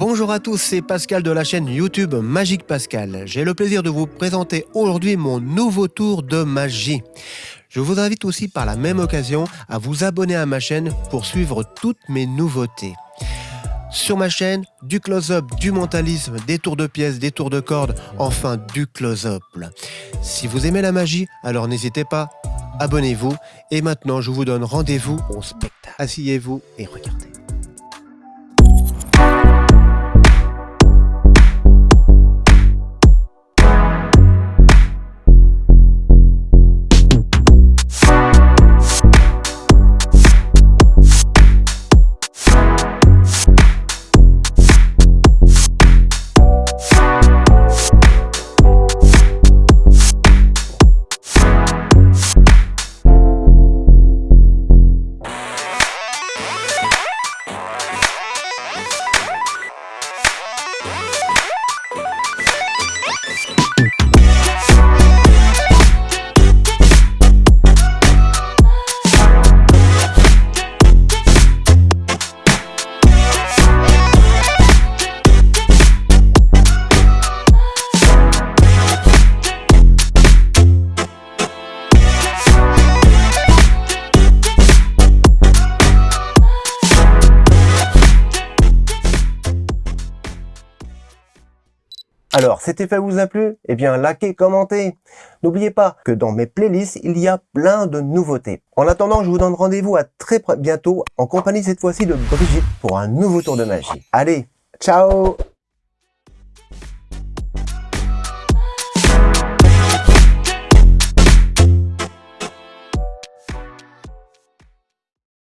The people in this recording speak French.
Bonjour à tous, c'est Pascal de la chaîne YouTube Magique Pascal. J'ai le plaisir de vous présenter aujourd'hui mon nouveau tour de magie. Je vous invite aussi par la même occasion à vous abonner à ma chaîne pour suivre toutes mes nouveautés. Sur ma chaîne, du close-up, du mentalisme, des tours de pièces, des tours de cordes, enfin du close-up. Si vous aimez la magie, alors n'hésitez pas, abonnez-vous. Et maintenant, je vous donne rendez-vous au spectacle. Asseyez-vous et regardez. Bye. Alors, cet effet vous a plu? Eh bien, likez, commentez N'oubliez pas que dans mes playlists, il y a plein de nouveautés. En attendant, je vous donne rendez-vous à très bientôt, en compagnie cette fois-ci de Brigitte, pour un nouveau tour de magie. Allez, ciao